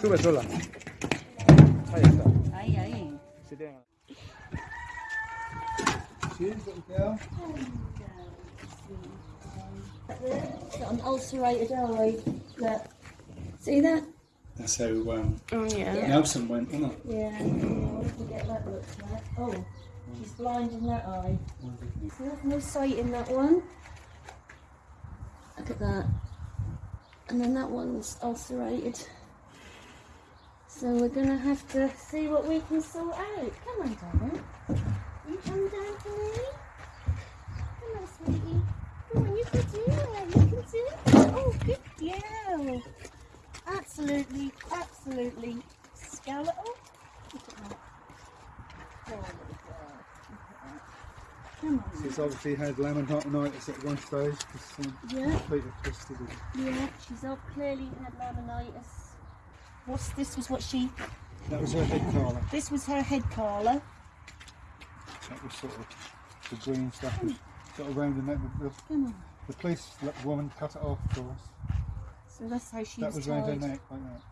Sube sola. Ahí está. Ahí, ahí. Sit down. Cheers, little girl. Got an ulcerated eye. Look. See that? That's how um, Oh yeah. Nelson went, wasn't it? Yeah. What did we get that looked like? Oh, she's blind in that eye. See, there's no sight in that one. Look at that. And then that one's ulcerated. So we're gonna have to see what we can sort out. Come on, darling. You come down to me. Come on, sweetie. Come on, you can do it. You can do it. Oh, good girl. Absolutely, absolutely skeletal. Look at that. Oh, little girl. Look at that. Come on. She's obviously had laminitis at one stage. It's um, Yeah. completely twisted. Yeah, she's clearly had laminitis. What's this? Was what she? That was her head collar. This was her head collar. That was sort of the green stuff was sort of around the neck. The, on. the police woman cut it off for us. So that's how she That was was around her neck like that.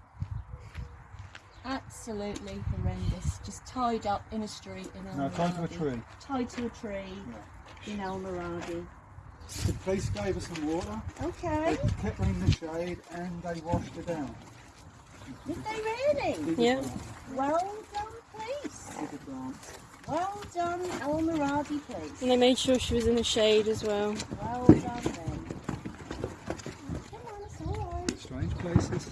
Absolutely horrendous. Just tied up in a street in El No, tied to a Miradi. tree. Tied to a tree in El Miradi. The police gave us some water. Okay. They Okay. kept her in the shade and they washed her down. Did they really? Yeah. Well done, police. Well done, El Miradi police. And they made sure she was in the shade as well. Well done then. Come on, it's alright. Strange places.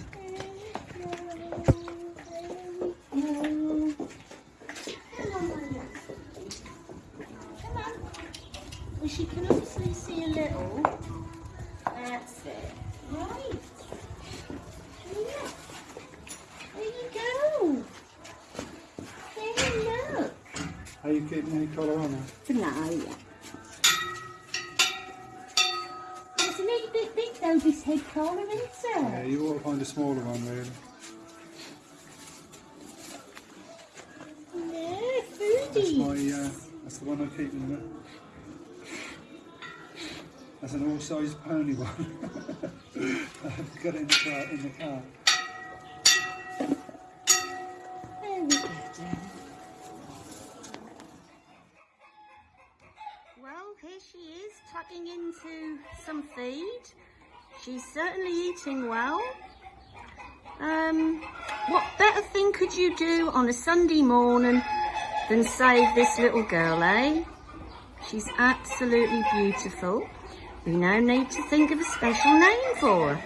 Well, she can obviously see a little. That's it. Right. Yeah. There you go. There you look. Are you keeping any colour on her? For now, yeah. It's a little bit big though, this head collar, isn't Yeah, you ought to find a smaller one really. That's foodie. my, uh, that's the one I'm keeping. There. That's an all-size pony one. I've got it in the car. In the car. Well, here she is, tucking into some feed. She's certainly eating well. Um, what better thing could you do on a Sunday morning than save this little girl, eh? She's absolutely beautiful. We now need to think of a special name for.